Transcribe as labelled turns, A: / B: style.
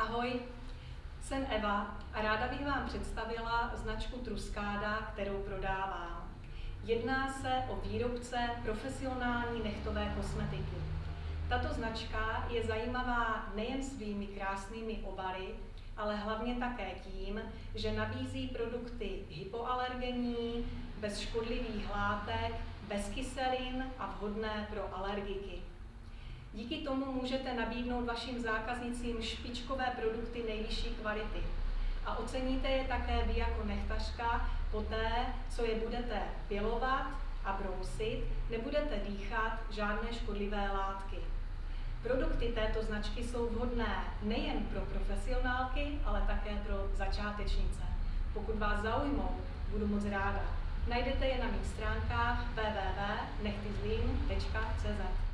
A: Ahoj, jsem Eva a ráda bych vám představila značku Truskáda, kterou prodávám. Jedná se o výrobce profesionální nechtové kosmetiky. Tato značka je zajímavá nejen svými krásnými obaly, ale hlavně také tím, že nabízí produkty hypoalergenní, bez škodlivých látek, bez kyselin a vhodné pro alergiky. Díky tomu můžete nabídnout vašim zákaznicím špičkové produkty nejvyšší kvality. A oceníte je také vy jako nechtařka poté, co je budete pilovat a brousit, nebudete dýchat žádné škodlivé látky. Produkty této značky jsou vhodné nejen pro profesionálky, ale také pro začátečnice. Pokud vás zaujmou, budu moc ráda. Najdete je na mých stránkách www.nechtyzlím.cz.